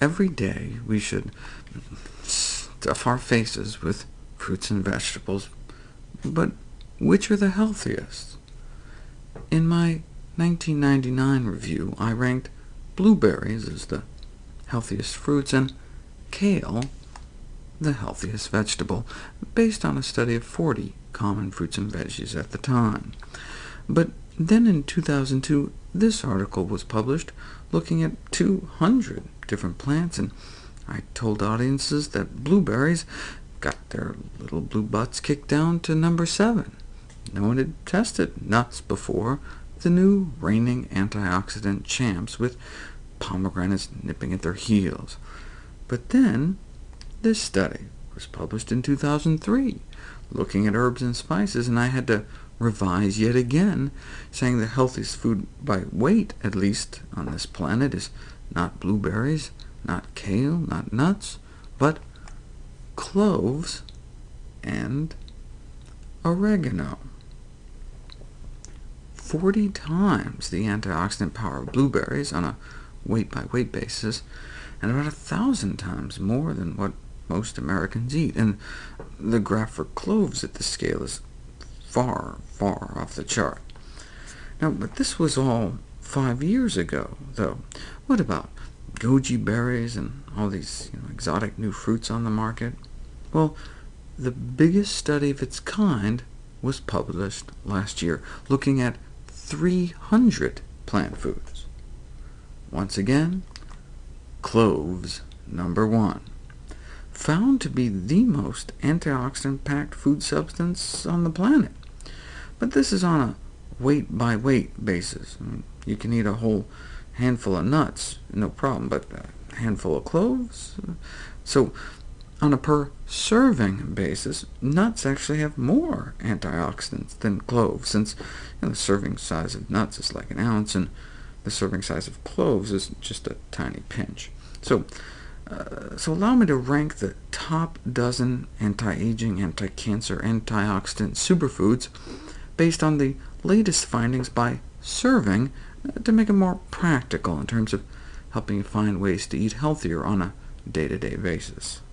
every day we should stuff our faces with fruits and vegetables, but which are the healthiest? In my 1999 review, I ranked blueberries as the healthiest fruits, and kale the healthiest vegetable, based on a study of 40 common fruits and veggies at the time. But then in 2002, this article was published looking at 200 different plants, and I told audiences that blueberries got their little blue butts kicked down to number 7. No one had tested nuts before, the new reigning antioxidant champs, with pomegranates nipping at their heels. But then this study was published in 2003, looking at herbs and spices, and I had to revise yet again, saying the healthiest food by weight, at least, on this planet is not blueberries, not kale, not nuts, but cloves and oregano. 40 times the antioxidant power of blueberries on a weight-by-weight -weight basis, and about a thousand times more than what most Americans eat, and the graph for cloves at the scale is far, far off the chart. Now, but this was all five years ago, though. What about goji berries and all these you know, exotic new fruits on the market? Well, the biggest study of its kind was published last year, looking at 300 plant foods. Once again, cloves number one found to be the most antioxidant-packed food substance on the planet. But this is on a weight-by-weight -weight basis. You can eat a whole handful of nuts, no problem, but a handful of cloves? So on a per-serving basis, nuts actually have more antioxidants than cloves, since you know, the serving size of nuts is like an ounce, and the serving size of cloves is just a tiny pinch. So uh, so allow me to rank the top dozen anti-aging, anti-cancer, antioxidant superfoods based on the latest findings by serving uh, to make it more practical in terms of helping you find ways to eat healthier on a day-to-day -day basis.